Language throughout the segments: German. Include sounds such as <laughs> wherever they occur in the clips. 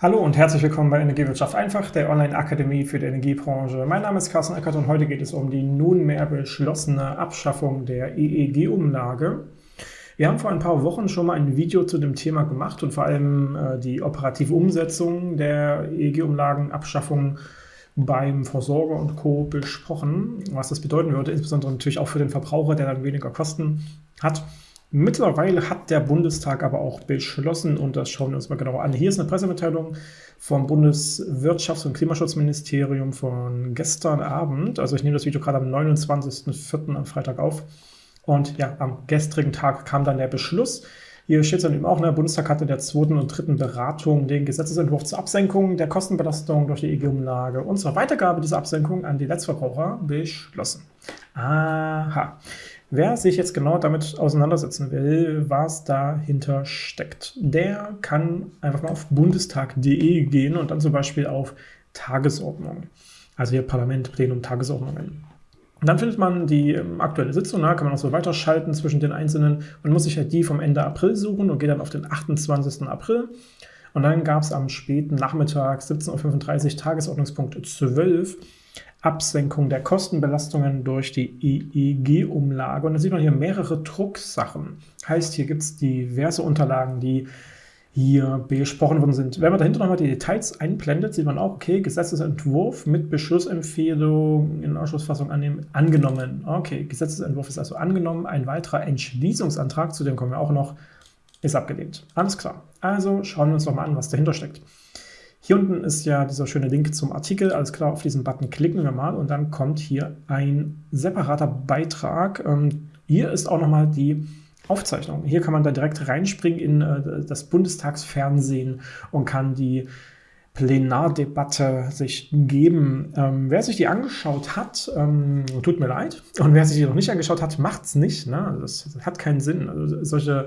Hallo und herzlich willkommen bei Energiewirtschaft einfach, der Online-Akademie für die Energiebranche. Mein Name ist Carsten Eckert und heute geht es um die nunmehr beschlossene Abschaffung der EEG-Umlage. Wir haben vor ein paar Wochen schon mal ein Video zu dem Thema gemacht und vor allem äh, die operative Umsetzung der EEG-Umlagenabschaffung beim Versorger und Co. besprochen, was das bedeuten würde, insbesondere natürlich auch für den Verbraucher, der dann weniger Kosten hat. Mittlerweile hat der Bundestag aber auch beschlossen, und das schauen wir uns mal genauer an. Hier ist eine Pressemitteilung vom Bundeswirtschafts- und Klimaschutzministerium von gestern Abend. Also ich nehme das Video gerade am 29.04. am Freitag auf. Und ja, am gestrigen Tag kam dann der Beschluss. Hier steht es dann eben auch, der Bundestag hatte in der zweiten und dritten Beratung den Gesetzesentwurf zur Absenkung der Kostenbelastung durch die EG-Umlage und zur Weitergabe dieser Absenkung an die Letztverbraucher beschlossen. Aha. Wer sich jetzt genau damit auseinandersetzen will, was dahinter steckt, der kann einfach mal auf bundestag.de gehen und dann zum Beispiel auf Tagesordnung. Also hier Parlament, Plenum, Tagesordnungen. Und dann findet man die ähm, aktuelle Sitzung, da kann man auch so weiterschalten zwischen den einzelnen und muss sich halt die vom Ende April suchen und geht dann auf den 28. April. Und dann gab es am späten Nachmittag 17.35 Uhr Tagesordnungspunkt 12 Absenkung der Kostenbelastungen durch die EEG-Umlage. Und da sieht man hier mehrere Drucksachen. Heißt, hier gibt es diverse Unterlagen, die hier besprochen worden sind. Wenn man dahinter nochmal die Details einblendet, sieht man auch, okay, Gesetzesentwurf mit Beschlussempfehlung in Ausschussfassung annehmen, angenommen. Okay, Gesetzesentwurf ist also angenommen. Ein weiterer Entschließungsantrag, zu dem kommen wir auch noch, ist abgelehnt. Alles klar. Also schauen wir uns nochmal an, was dahinter steckt. Hier unten ist ja dieser schöne Link zum Artikel. Alles klar, auf diesen Button klicken wir mal und dann kommt hier ein separater Beitrag. Ähm, hier ist auch nochmal die Aufzeichnung. Hier kann man da direkt reinspringen in äh, das Bundestagsfernsehen und kann die Plenardebatte sich geben. Ähm, wer sich die angeschaut hat, ähm, tut mir leid. Und wer sich die noch nicht angeschaut hat, macht es nicht. Ne? Das, das, hat keinen Sinn. Also solche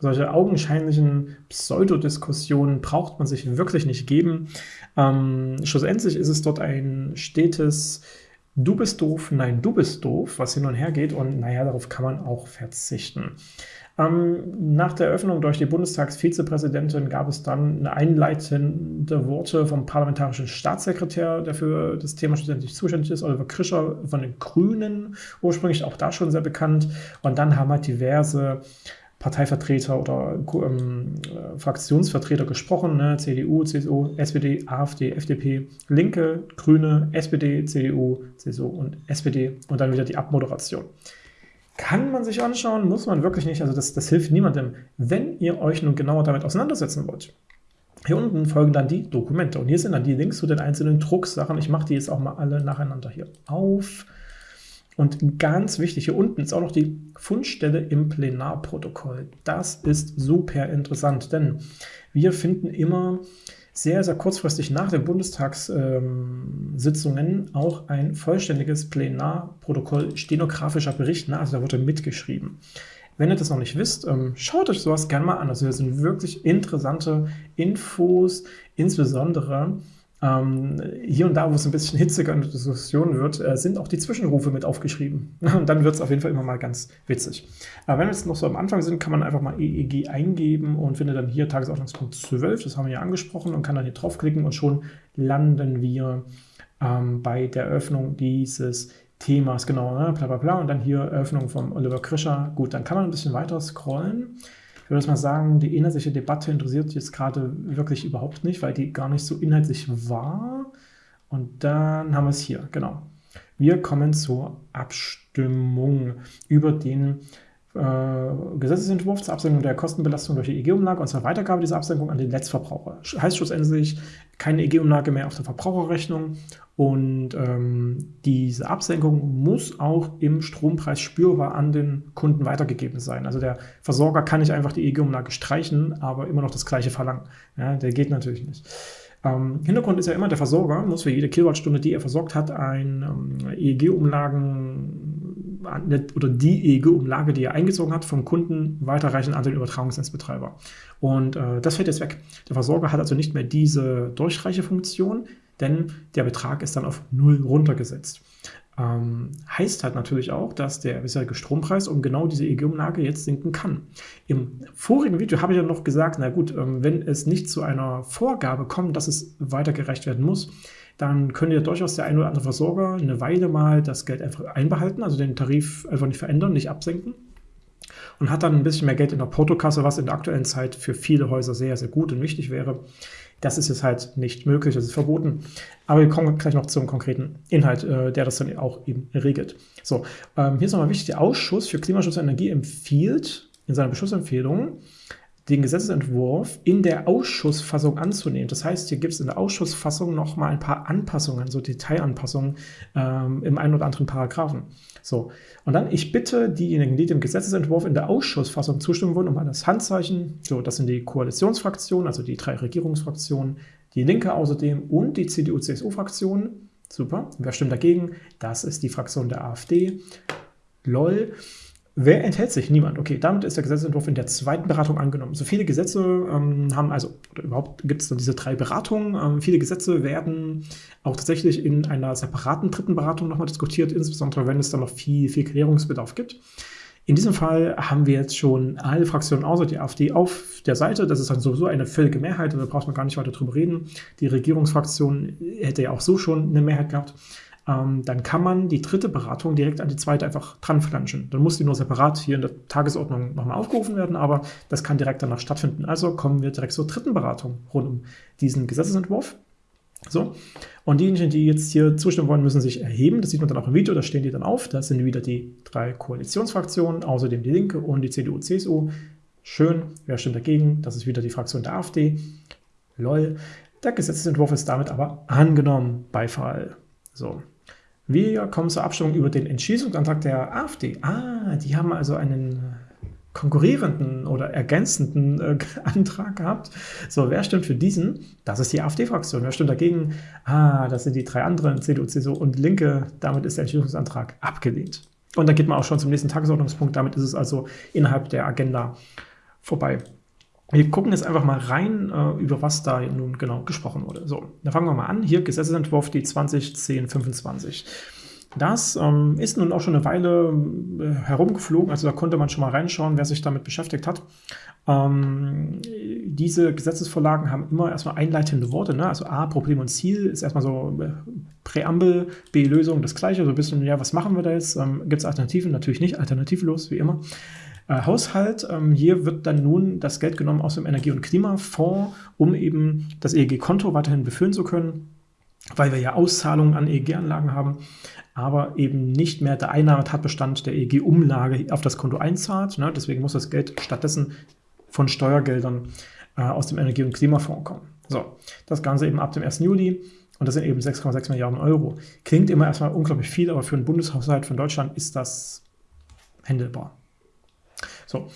solche augenscheinlichen Pseudodiskussionen braucht man sich wirklich nicht geben. Ähm, schlussendlich ist es dort ein stetes Du bist doof, nein, du bist doof, was hin und her geht und naja, darauf kann man auch verzichten. Ähm, nach der Eröffnung durch die Bundestagsvizepräsidentin gab es dann einleitende Worte vom parlamentarischen Staatssekretär, der für das Thema schlussendlich zuständig ist, Oliver Krischer von den Grünen, ursprünglich auch da schon sehr bekannt. Und dann haben halt diverse Parteivertreter oder ähm, äh, Fraktionsvertreter gesprochen, ne? CDU, CSU, SPD, AfD, FDP, Linke, Grüne, SPD, CDU, CSU und SPD und dann wieder die Abmoderation. Kann man sich anschauen, muss man wirklich nicht, also das, das hilft niemandem. Wenn ihr euch nun genauer damit auseinandersetzen wollt, hier unten folgen dann die Dokumente und hier sind dann die Links zu den einzelnen Drucksachen. Ich mache die jetzt auch mal alle nacheinander hier auf. Und ganz wichtig, hier unten ist auch noch die Fundstelle im Plenarprotokoll. Das ist super interessant, denn wir finden immer sehr, sehr kurzfristig nach den Bundestagssitzungen auch ein vollständiges Plenarprotokoll, stenografischer Bericht, ne? also da wurde mitgeschrieben. Wenn ihr das noch nicht wisst, ähm, schaut euch sowas gerne mal an. Also hier sind wirklich interessante Infos, insbesondere ähm, hier und da, wo es ein bisschen hitziger in der Diskussion wird, äh, sind auch die Zwischenrufe mit aufgeschrieben. <laughs> Und dann wird es auf jeden Fall immer mal ganz witzig. Aber wenn wir jetzt noch so am Anfang sind, kann man einfach mal EEG eingeben und findet dann hier Tagesordnungspunkt 12, das haben wir ja angesprochen, und kann dann hier draufklicken und schon landen wir ähm, bei der Eröffnung dieses Themas, genau, ne, bla bla bla, und dann hier Eröffnung von Oliver Krischer. Gut, dann kann man ein bisschen weiter scrollen. Ich würde mal sagen, die inhaltliche Debatte interessiert jetzt gerade wirklich überhaupt nicht, weil die gar nicht so inhaltlich war. Und dann haben wir es hier, genau. Wir kommen zur Abstimmung über den äh, Gesetzesentwurf zur Absenkung der Kostenbelastung durch die EG-Umlage und zur Weitergabe dieser Absenkung an den Letztverbraucher. Heißt schlussendlich keine EG-Umlage mehr auf der Verbraucherrechnung und ähm, diese Absenkung muss auch im Strompreis spürbar an den Kunden weitergegeben sein. Also der Versorger kann nicht einfach die EG-Umlage streichen, aber immer noch das gleiche verlangen. Ja, der geht natürlich nicht. Ähm, Hintergrund ist ja immer, der Versorger muss für jede Kilowattstunde, die er versorgt hat, ein ähm, EEG-Umlagen oder die EEG-Umlage, die er eingezogen hat, vom Kunden weiterreichen an den Übertragungsnetzbetreiber. Und äh, das fällt jetzt weg. Der Versorger hat also nicht mehr diese Durchreichefunktion, denn der Betrag ist dann auf null runtergesetzt. Ähm, heißt halt natürlich auch, dass der bisherige Strompreis um genau diese EEG-Umlage jetzt sinken kann. Im vorigen Video habe ich ja noch gesagt, na gut, ähm, wenn es nicht zu einer Vorgabe kommt, dass es weitergereicht werden muss, dann könnte ja durchaus der ein oder andere Versorger eine Weile mal das Geld einfach einbehalten, also den Tarif einfach nicht verändern, nicht absenken und hat dann ein bisschen mehr Geld in der Portokasse, was in der aktuellen Zeit für viele Häuser sehr, sehr gut und wichtig wäre. Das ist jetzt halt nicht möglich, das ist verboten. Aber wir kommen gleich noch zum konkreten Inhalt, äh, der das dann auch eben regelt. So, ähm, hier ist nochmal wichtig, der Ausschuss für Klimaschutz und Energie empfiehlt in seiner Beschlussempfehlung, den Gesetzentwurf in der Ausschussfassung anzunehmen. Das heißt, hier gibt es in der Ausschussfassung noch mal ein paar Anpassungen, so Detailanpassungen ähm, im einen oder anderen Paragraphen. So, und dann, ich bitte diejenigen, die dem Gesetzentwurf in der Ausschussfassung zustimmen wollen, um das Handzeichen. So, das sind die Koalitionsfraktionen, also die drei Regierungsfraktionen, die Linke außerdem und die CDU-CSU-Fraktion. Super. Wer stimmt dagegen? Das ist die Fraktion der AfD. LOL. Wer enthält sich? Niemand. Okay, damit ist der Gesetzentwurf in der zweiten Beratung angenommen. So viele Gesetze ähm, haben, also oder überhaupt gibt es dann diese drei Beratungen. Ähm, viele Gesetze werden auch tatsächlich in einer separaten dritten Beratung nochmal diskutiert, insbesondere wenn es dann noch viel, viel Klärungsbedarf gibt. In diesem Fall haben wir jetzt schon alle Fraktionen außer die AfD auf der Seite. Das ist dann sowieso eine völlige Mehrheit, also da braucht man gar nicht weiter drüber reden. Die Regierungsfraktion hätte ja auch so schon eine Mehrheit gehabt ähm, dann kann man die dritte Beratung direkt an die zweite einfach dran flanschen. Dann muss die nur separat hier in der Tagesordnung nochmal aufgerufen werden, aber das kann direkt danach stattfinden. Also kommen wir direkt zur dritten Beratung rund um diesen Gesetzesentwurf. So, und diejenigen, die jetzt hier zustimmen wollen, müssen sich erheben. Das sieht man dann auch im Video, da stehen die dann auf. Das sind wieder die drei Koalitionsfraktionen, außerdem die Linke und die CDU, CSU. Schön, wer stimmt dagegen? Das ist wieder die Fraktion der AfD. Lol. Der Gesetzentwurf ist damit aber angenommen. Beifall. So, wir kommen zur Abstimmung über den Entschließungsantrag der AfD. Ah, die haben also einen konkurrierenden oder ergänzenden äh, <laughs> Antrag gehabt. So, wer stimmt für diesen? Das ist die AfD-Fraktion. Wer stimmt dagegen? Ah, das sind die drei anderen, CDU, CSU und Linke. Damit ist der Entschließungsantrag abgelehnt. Und dann geht man auch schon zum nächsten Tagesordnungspunkt. Damit ist es also innerhalb der Agenda vorbei. Wir gucken jetzt einfach mal rein, äh, über was da nun genau gesprochen wurde. So, dann fangen wir mal an. Hier Gesetzentwurf die 201025. Das ähm, ist nun auch schon eine Weile äh, herumgeflogen, also da konnte man schon mal reinschauen, wer sich damit beschäftigt hat. Ähm, diese Gesetzesvorlagen haben immer erstmal einleitende Worte, ne? also A, Problem und Ziel ist erstmal so äh, Präambel, B, Lösung, das gleiche, so ein bisschen, ja, was machen wir da jetzt? Ähm, Gibt es Alternativen? Natürlich nicht, alternativlos, wie immer. Äh, Haushalt. Ähm, hier wird dann nun das Geld genommen aus dem Energie- und Klimafonds, um eben das EEG-Konto weiterhin befüllen zu können, weil wir ja Auszahlungen an EEG-Anlagen haben, aber eben nicht mehr der Einnahmetatbestand der EEG-Umlage auf das Konto einzahlt. Ne? Deswegen muss das Geld stattdessen von Steuergeldern äh, aus dem Energie- und Klimafonds kommen. So, das Ganze eben ab dem 1. Juli. Und das sind eben 6,6 Milliarden Euro. Klingt immer erstmal unglaublich viel, aber für einen Bundeshaushalt von Deutschland ist das händelbar. So.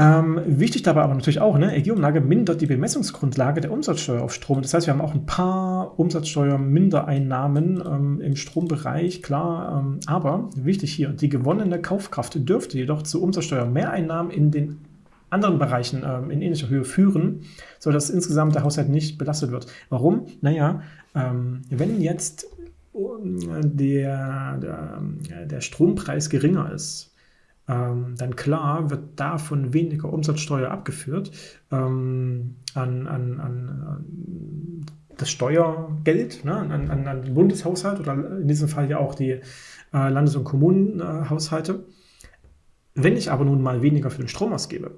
Ähm, wichtig dabei aber natürlich auch, ne, EG-Umlage mindert die Bemessungsgrundlage der Umsatzsteuer auf Strom. Das heißt, wir haben auch ein paar Umsatzsteuermindereinnahmen ähm, im Strombereich, klar. Ähm, aber wichtig hier, die gewonnene Kaufkraft dürfte jedoch zu Umsatzsteuermehreinnahmen in den anderen Bereichen ähm, in ähnlicher Höhe führen, sodass insgesamt der Haushalt nicht belastet wird. Warum? Naja, ähm, wenn jetzt äh, der, der, der Strompreis geringer ist, ähm, dann klar wird davon weniger Umsatzsteuer abgeführt ähm, an, an, an, das Steuergeld, ne, an, an, an den Bundeshaushalt oder in diesem Fall ja auch die äh, Landes- und Kommunenhaushalte. Wenn ich aber nun mal weniger für den Strom ausgebe,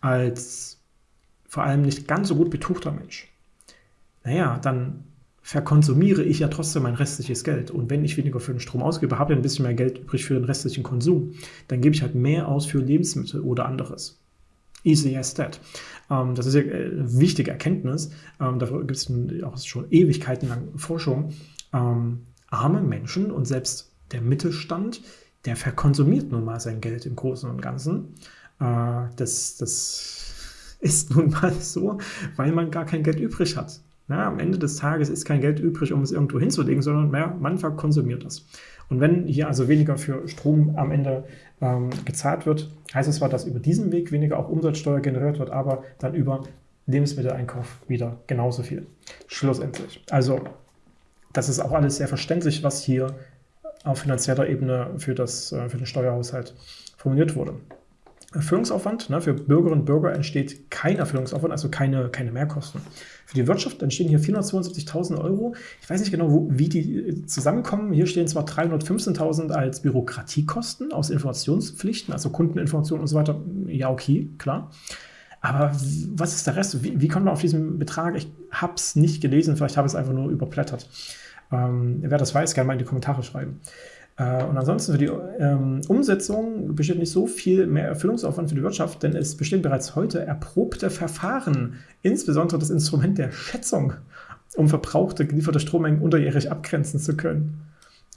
als vor allem nicht ganz so gut betuchter Mensch, naja, dann verkonsumiere ich ja trotzdem mein restliches Geld. Und wenn ich weniger für den Strom ausgebe, habe ich ein bisschen mehr Geld übrig für den restlichen Konsum. Dann gebe ich halt mehr aus für Lebensmittel oder anderes. Easy as that. Ähm, das ist ja eine wichtige Erkenntnis. Ähm, dafür gibt es auch schon Ewigkeiten lang Forschung. Ähm, arme Menschen und selbst der Mittelstand, der verkonsumiert nun mal sein Geld im Großen und Ganzen. Äh, das, das <laughs> ist nun mal so, weil man gar kein Geld übrig hat. Na, am Ende des Tages ist kein Geld übrig, um es irgendwo hinzulegen, sondern mehr, man verkonsumiert das. Und wenn hier also weniger für Strom am Ende ähm, gezahlt wird, heißt es zwar, dass über diesen Weg weniger auch Umsatzsteuer generiert wird, aber dann über Lebensmitteleinkauf wieder genauso viel. Schlussendlich. Also, das ist auch alles sehr verständlich, was hier auf finanzieller Ebene für, das, für den Steuerhaushalt formuliert wurde. Erfüllungsaufwand. Ne, für Bürgerinnen und Bürger entsteht kein Erfüllungsaufwand, also keine, keine Mehrkosten. Für die Wirtschaft entstehen hier 472.000 Euro. Ich weiß nicht genau, wo, wie die äh, zusammenkommen. Hier stehen zwar 315.000 als Bürokratiekosten aus Informationspflichten, also Kundeninformationen und so weiter. Ja, okay, klar. Aber was ist der Rest? Wie, wie kommt man auf diesen Betrag? Ich habe es nicht gelesen, vielleicht habe ich es einfach nur überblättert. Ähm, wer das weiß, gerne mal in die Kommentare schreiben. Äh, und ansonsten für die ähm, Umsetzung besteht nicht so viel mehr Erfüllungsaufwand für die Wirtschaft, denn es bestehen bereits heute erprobte Verfahren, insbesondere das Instrument der Schätzung, um verbrauchte gelieferte Strommengen unterjährig abgrenzen zu können.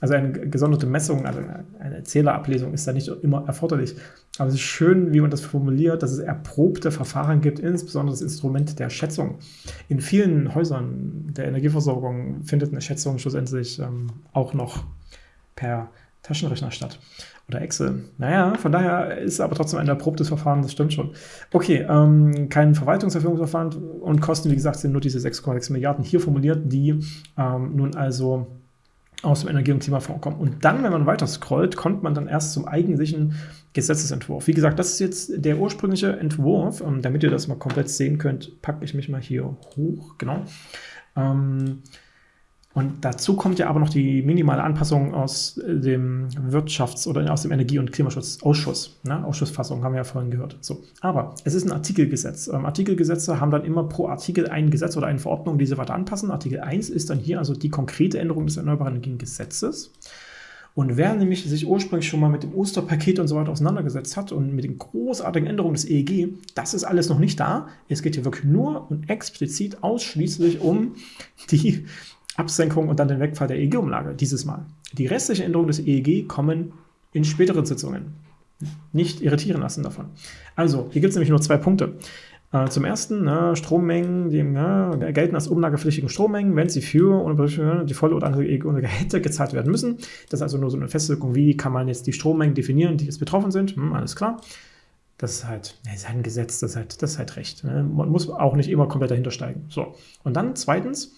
Also eine gesonderte Messung, also eine Zählerablesung ist da nicht immer erforderlich. Aber es ist schön, wie man das formuliert, dass es erprobte Verfahren gibt, insbesondere das Instrument der Schätzung. In vielen Häusern der Energieversorgung findet eine Schätzung schlussendlich ähm, auch noch per Taschenrechner statt. Oder Excel. Naja, von daher ist aber trotzdem ein erprobtes Verfahren, das stimmt schon. Okay, ähm, kein Verwaltungserfüllungsverfahren und Kosten, wie gesagt, sind nur diese 6,6 Milliarden hier formuliert, die ähm, nun also aus dem Energie- und Klimafonds kommen. Und dann, wenn man weiter scrollt, kommt man dann erst zum eigentlichen Gesetzesentwurf. Wie gesagt, das ist jetzt der ursprüngliche Entwurf. Ähm, damit ihr das mal komplett sehen könnt, packe ich mich mal hier hoch. Genau. Ähm, und dazu kommt ja aber noch die minimale Anpassung aus dem Wirtschafts- oder aus dem Energie- und Klimaschutzausschuss. Ne? Ausschussfassung haben wir ja vorhin gehört. So. Aber es ist ein Artikelgesetz. Ähm, Artikelgesetze haben dann immer pro Artikel ein Gesetz oder eine Verordnung, die sie weiter anpassen. Artikel 1 ist dann hier also die konkrete Änderung des Erneuerbaren Energiengesetzes. Und wer nämlich sich ursprünglich schon mal mit dem Osterpaket und so weiter auseinandergesetzt hat und mit den großartigen Änderungen des EEG, das ist alles noch nicht da. Es geht hier wirklich nur und explizit ausschließlich um die Absenkung und dann den Wegfall der EEG-Umlage dieses Mal. Die restlichen Änderungen des EEG kommen in späteren Sitzungen. Nicht irritieren lassen davon. Also, hier gibt es nämlich nur zwei Punkte. Äh, zum ersten, ne, Strommengen, die ne, gelten als umlagepflichtigen Strommengen, wenn sie für die volle oder andere EEG-Umlage hätte gezahlt werden müssen. Das ist also nur so eine Festlegung, wie kann man jetzt die Strommengen definieren, die jetzt betroffen sind. Hm, alles klar. Das ist halt, das ist ein Gesetz, das ist halt, das ist halt recht. Ne? Man muss auch nicht immer komplett dahinter steigen. So. Und dann zweitens,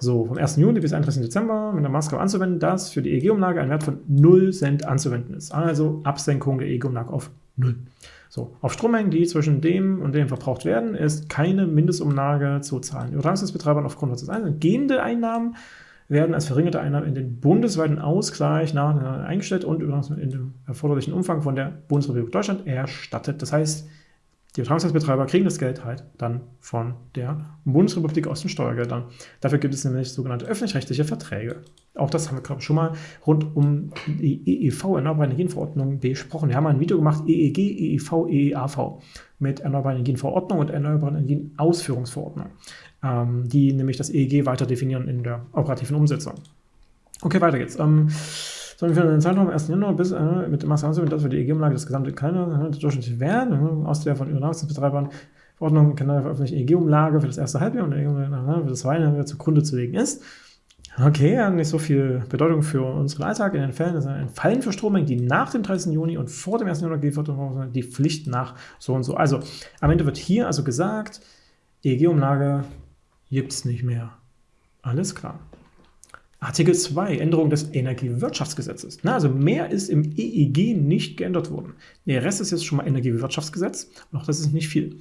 so, vom 1. Juni bis 31. Dezember mit der Maßgabe anzuwenden, dass für die EEG-Umlage ein Wert von 0 Cent anzuwenden ist. Also Absenkung der EEG-Umlage auf 0. So, auf Strommengen, die zwischen dem und dem verbraucht werden, ist keine Mindestumlage zu zahlen. Übertragungsbetreibern aufgrund des Einzelnen gehende Einnahmen werden als verringerte Einnahmen in den bundesweiten Ausgleich nach eingestellt und in dem erforderlichen Umfang von der Bundesrepublik Deutschland erstattet. Das heißt, die Übertragungsnetzbetreiber kriegen das Geld halt dann von der Bundesrepublik aus den Steuergeldern. Dafür gibt es nämlich sogenannte öffentlich-rechtliche Verträge. Auch das haben wir, glaube schon mal rund um die EEV, Erneuerbare Energienverordnung, besprochen. Wir haben ein Video gemacht, EEG, EEV, EEAV, mit Erneuerbare Energienverordnung und Erneuerbaren Energienausführungsverordnung, ähm, die nämlich das EEG weiter definieren in der operativen Umsetzung. Okay, weiter geht's. Ähm, sondern für den Zeitraum 1. Januar bis äh, mit dem Maßnahme, dass wir die EG-Umlage das gesamte kleine äh, durchschnittliche Wert äh, aus der von Übertragungsbetreibern Verordnung kann veröffentlichte EG-Umlage für das erste Halbjahr und EG-Umlage für das zweite Halbjahr zugrunde zu legen ist. Okay, nicht so viel Bedeutung für unseren Alltag. In den Fällen ist ein Fallen für Strommengen, die nach dem 30. Juni und vor dem 1. Januar geliefert wurden, die Pflicht nach so und so. Also am Ende wird hier also gesagt, EEG-Umlage gibt es nicht mehr. Alles klar. Artikel 2, Änderung des Energiewirtschaftsgesetzes. Na, also mehr ist im EEG nicht geändert worden. Der Rest ist jetzt schon mal Energiewirtschaftsgesetz. Auch das ist nicht viel.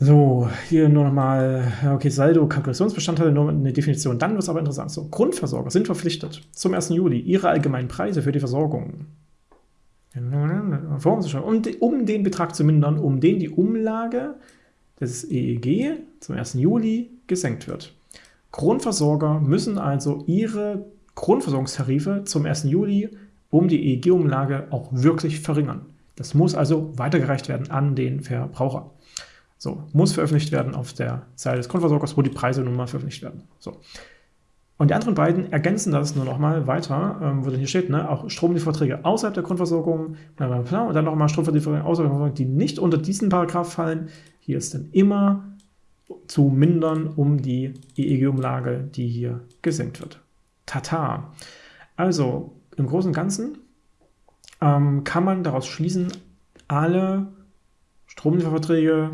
So, hier nur nochmal, okay, Saldo, Kalkulationsbestandteile, nur eine Definition. Dann wird es aber interessant. So, Grundversorger sind verpflichtet, zum 1. Juli ihre allgemeinen Preise für die Versorgung um, um den Betrag zu mindern, um den die Umlage des EEG zum 1. Juli gesenkt wird. Grundversorger müssen also ihre Grundversorgungstarife zum 1. Juli um die EEG-Umlage auch wirklich verringern. Das muss also weitergereicht werden an den Verbraucher. So, muss veröffentlicht werden auf der Seite des Grundversorgers, wo die Preise nun mal veröffentlicht werden. So. Und die anderen beiden ergänzen das nur noch mal weiter, ähm, wo dann hier steht, ne, auch Stromlieferverträge außerhalb der Grundversorgung, und dann nochmal Stromlieferverträge außerhalb der Grundversorgung, die nicht unter diesen Paragraph fallen. Hier ist dann immer zu mindern, um die EEG-Umlage, die hier gesenkt wird. Tata. Also im Großen und Ganzen ähm, kann man daraus schließen, alle Stromlieferverträge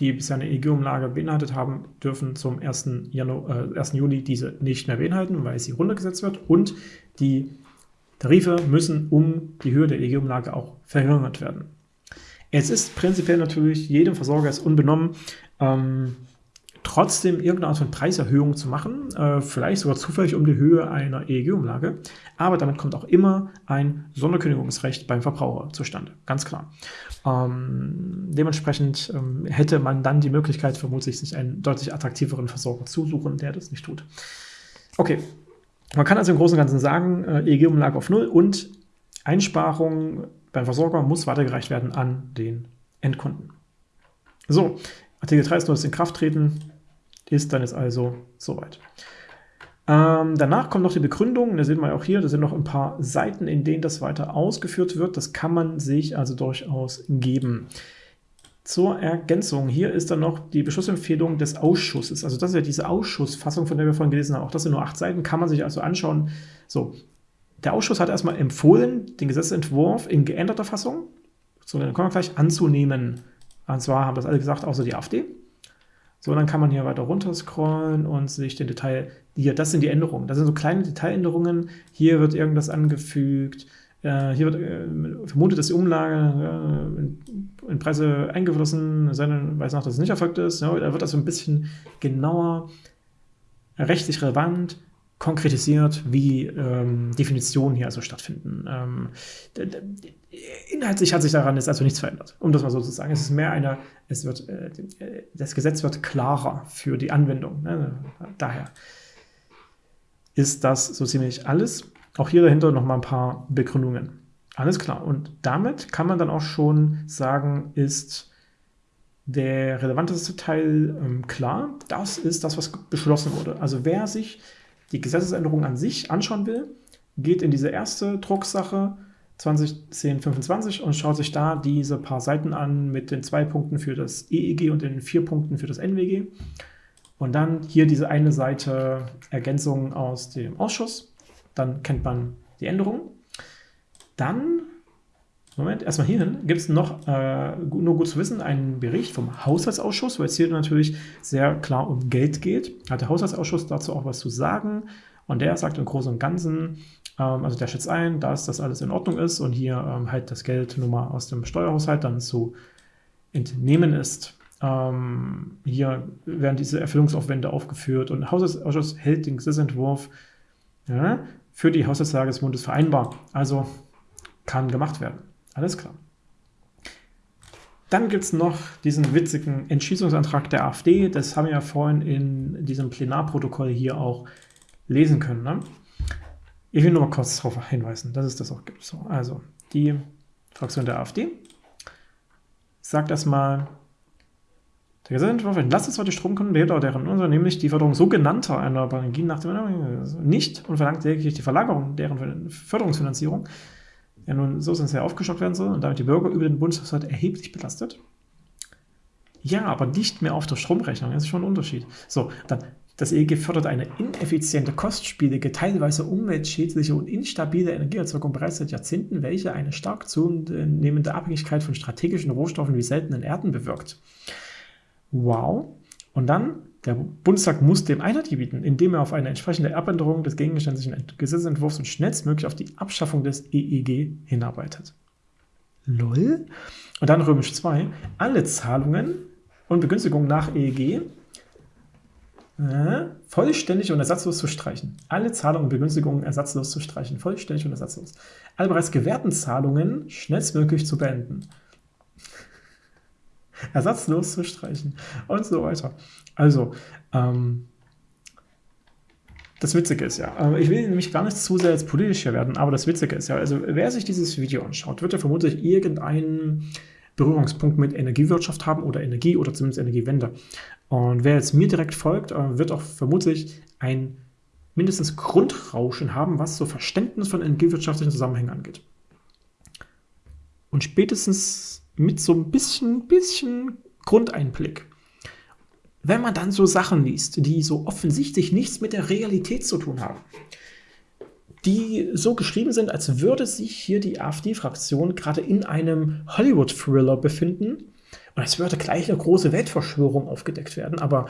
die bisher eine EEG-Umlage beinhaltet haben, dürfen zum 1. Januar, äh, 1. Juli diese nicht mehr beinhalten, weil sie runtergesetzt wird. Und die Tarife müssen um die Höhe der EEG-Umlage auch verringert werden. Es ist prinzipiell natürlich jedem Versorger ist unbenommen, ähm, trotzdem irgendeine Art von Preiserhöhung zu machen, äh, vielleicht sogar zufällig um die Höhe einer EEG-Umlage, aber damit kommt auch immer ein Sonderkündigungsrecht beim Verbraucher zustande, ganz klar. Ähm, dementsprechend ähm, hätte man dann die Möglichkeit, vermutlich sich einen deutlich attraktiveren Versorger zu suchen, der das nicht tut. Okay, man kann also im Großen und Ganzen sagen, äh, EEG-Umlage auf Null und Einsparung beim Versorger muss weitergereicht werden an den Endkunden. So, Artikel 3 ist nur das in Kraft treten, ist dann jetzt also soweit. Ähm, danach kommt noch die Begründung, da sehen wir auch hier, da sind noch ein paar Seiten, in denen das weiter ausgeführt wird. Das kann man sich also durchaus geben. Zur Ergänzung, hier ist dann noch die Beschlussempfehlung des Ausschusses. Also das ist ja diese Ausschussfassung, von der wir vorhin gelesen haben. Auch das sind nur acht Seiten, kann man sich also anschauen. So, der Ausschuss hat erstmal empfohlen, den Gesetzentwurf in geänderter Fassung, so dann kommen wir gleich, anzunehmen. Und zwar haben das alle gesagt, außer die AfD. So, dann kann man hier weiter runter scrollen und sich den Detail, hier, das sind die Änderungen. Das sind so kleine Detailänderungen. Hier wird irgendwas angefügt. Äh, hier wird äh, vermutet, dass die Umlage äh, in, in, Preise eingeflossen, sein weiß noch, dass es nicht erfolgt ist. Ja, da wird das so ein bisschen genauer, rechtlich relevant, konkretisiert, wie ähm, Definitionen hier also stattfinden. Ähm, inhaltlich hat sich daran jetzt also nichts verändert, um das mal so zu sagen. Es ist mehr eine, es wird, äh, das Gesetz wird klarer für die Anwendung. Ne? Daher ist das so ziemlich alles. Auch hier dahinter noch mal ein paar Begründungen. Alles klar. Und damit kann man dann auch schon sagen, ist der relevanteste Teil ähm, klar. Das ist das, was beschlossen wurde. Also wer sich die Gesetzesänderung an sich anschauen will, geht in diese erste Drucksache 2010-25 und schaut sich da diese paar Seiten an mit den zwei Punkten für das EEG und den vier Punkten für das NWG. Und dann hier diese eine Seite Ergänzung aus dem Ausschuss. Dann kennt man die Änderung. Dann, Moment, erstmal hierhin, gibt es noch, äh, nur gut zu wissen, einen Bericht vom Haushaltsausschuss, weil es hier natürlich sehr klar um Geld geht. Hat der Haushaltsausschuss dazu auch was zu sagen. Und der sagt im Großen und Ganzen, ähm, also der schätzt ein, dass das alles in Ordnung ist und hier ähm, halt das Geld nur mal aus dem Steuerhaushalt dann zu entnehmen ist. Ähm, hier werden diese Erfüllungsaufwände aufgeführt und der Haushaltsausschuss hält den Gesetzentwurf ja, für die Haushaltslage des Bundes vereinbar. Also kann gemacht werden. Alles klar. Dann gibt es noch diesen witzigen Entschließungsantrag der AfD. Das haben wir ja vorhin in diesem Plenarprotokoll hier auch lesen können. Ne? Ich will nur mal kurz darauf hinweisen, dass es das auch gibt. So, also, die Fraktion der AfD sagt erstmal, der Gesetzentwurf entlastet zwar die Stromkunden, behebt aber deren Unsere, nämlich die Förderung sogenannter erneuerbarer Energien nach dem nicht und verlangt lediglich die Verlagerung deren Förderungsfinanzierung, ja nun so sind ja aufgestockt werden soll und damit die Bürger über den Bundeshaushalt erheblich belastet. Ja, aber nicht mehr auf der Stromrechnung, das ist schon ein Unterschied. So, dann das EEG fördert eine ineffiziente, kostspielige, teilweise umweltschädliche und instabile Energieerzeugung bereits seit Jahrzehnten, welche eine stark zunehmende Abhängigkeit von strategischen Rohstoffen wie seltenen Erden bewirkt. Wow. Und dann, der Bundestag muss dem Einheit gebieten, indem er auf eine entsprechende Abänderung des gegenständlichen Gesetzentwurfs und schnellstmöglich auf die Abschaffung des EEG hinarbeitet. LOL. Und dann römisch 2. Alle Zahlungen und Begünstigungen nach EEG äh, vollständig und ersatzlos zu streichen. Alle Zahlungen und Begünstigungen ersatzlos zu streichen. Vollständig und ersatzlos. Alle bereits gewährten Zahlungen schnellstmöglich zu beenden. Ersatzlos zu streichen und so weiter. Also, ähm, das Witzige ist ja, äh, ich will nämlich gar nicht zu sehr jetzt politisch hier werden, aber das Witzige ist ja, also wer sich dieses Video anschaut, wird ja vermutlich irgendeinen Berührungspunkt mit Energiewirtschaft haben oder Energie oder zumindest Energiewende. Und wer jetzt mir direkt folgt, äh, wird auch vermutlich ein mindestens Grundrauschen haben, was so Verständnis von energiewirtschaftlichen Zusammenhängen angeht. Und spätestens mit so ein bisschen, bisschen Grundeinblick, wenn man dann so Sachen liest, die so offensichtlich nichts mit der Realität zu tun haben, die so geschrieben sind, als würde sich hier die AfD-Fraktion gerade in einem Hollywood-Thriller befinden Und es würde gleich eine große Weltverschwörung aufgedeckt werden, aber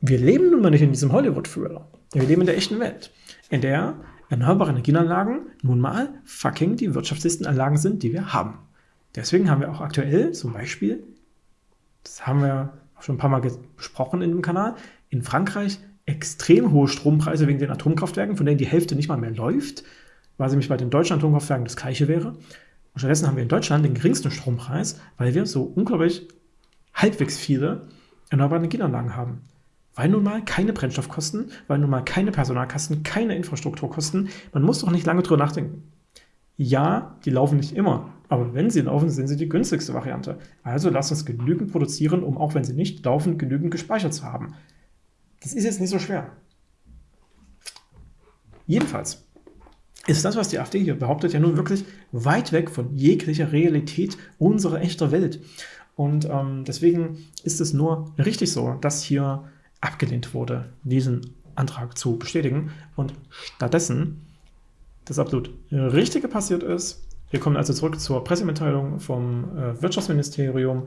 wir leben nun mal nicht in diesem Hollywood-Thriller. Wir leben in der echten Welt, in der erneuerbare Energieanlagen nun mal fucking die wirtschaftlichsten Anlagen sind, die wir haben. Deswegen haben wir auch aktuell zum Beispiel, das haben wir auch schon ein paar Mal besprochen in dem Kanal, in Frankreich extrem hohe Strompreise wegen den Atomkraftwerken, von denen die Hälfte nicht mal mehr läuft, weil sie nämlich bei den deutschen Atomkraftwerken das gleiche wäre. Und stattdessen haben wir in Deutschland den geringsten Strompreis, weil wir so unglaublich halbwegs viele erneuerbare Energieanlagen haben. Weil nun mal keine Brennstoffkosten, weil nun mal keine Personalkosten, keine Infrastrukturkosten. Man muss doch nicht lange drüber nachdenken. Ja, die laufen nicht immer, aber wenn sie laufen, sind sie die günstigste Variante. Also lasst uns genügend produzieren, um auch wenn sie nicht laufen, genügend gespeichert zu haben. Das ist jetzt nicht so schwer. Jedenfalls ist das, was die AfD hier behauptet, ja nun wirklich weit weg von jeglicher Realität unserer echter Welt. Und ähm, deswegen ist es nur richtig so, dass hier abgelehnt wurde, diesen Antrag zu bestätigen und stattdessen das absolut Richtige passiert ist. Wir kommen also zurück zur Pressemitteilung vom äh, Wirtschaftsministerium,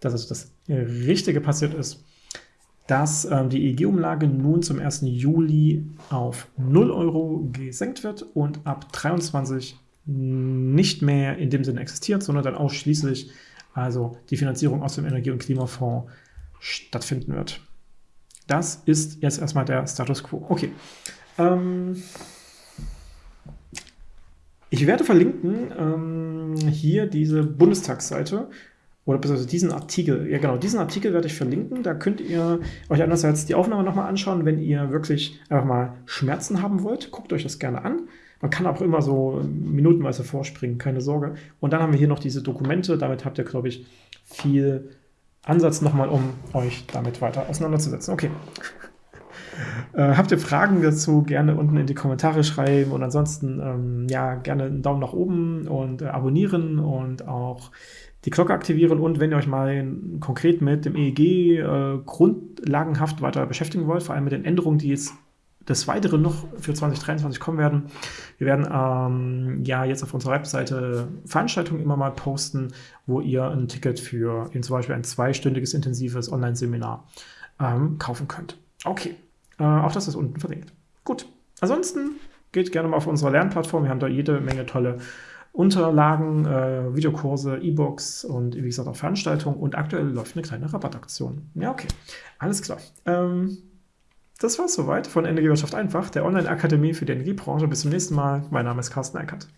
dass also das Richtige passiert ist, dass ähm, die EEG-Umlage nun zum 1. Juli auf 0 Euro gesenkt wird und ab 23 nicht mehr in dem Sinne existiert, sondern dann ausschließlich also die Finanzierung aus dem Energie- und Klimafonds stattfinden wird. Das ist jetzt erstmal der Status Quo. Okay. Ähm, ich werde verlinken ähm, hier diese Bundestagsseite oder beziehungsweise diesen Artikel. Ja genau, diesen Artikel werde ich verlinken. Da könnt ihr euch einerseits die Aufnahme nochmal anschauen, wenn ihr wirklich einfach mal Schmerzen haben wollt. Guckt euch das gerne an. Man kann auch immer so minutenweise vorspringen, keine Sorge. Und dann haben wir hier noch diese Dokumente. Damit habt ihr, glaube ich, viel Ansatz nochmal, um euch damit weiter auseinanderzusetzen. Okay. Äh, habt ihr Fragen dazu, gerne unten in die Kommentare schreiben und ansonsten ähm, ja gerne einen Daumen nach oben und äh, abonnieren und auch die Glocke aktivieren und wenn ihr euch mal konkret mit dem EEG äh, grundlagenhaft weiter beschäftigen wollt, vor allem mit den Änderungen, die jetzt des Weiteren noch für 2023 kommen werden. Wir werden ähm, ja jetzt auf unserer Webseite Veranstaltungen immer mal posten, wo ihr ein Ticket für eben zum Beispiel ein zweistündiges intensives Online-Seminar ähm, kaufen könnt. Okay, äh, auch das ist unten verlinkt. Gut, ansonsten geht gerne mal auf unsere Lernplattform. Wir haben da jede Menge tolle Unterlagen, äh, Videokurse, E-Books und wie gesagt auch Veranstaltungen. Und aktuell läuft eine kleine Rabattaktion. Ja, okay, alles klar. Ähm, das war's soweit von Energiewirtschaft einfach, der Online-Akademie für die Energiebranche. Bis zum nächsten Mal. Mein Name ist Carsten Eckert.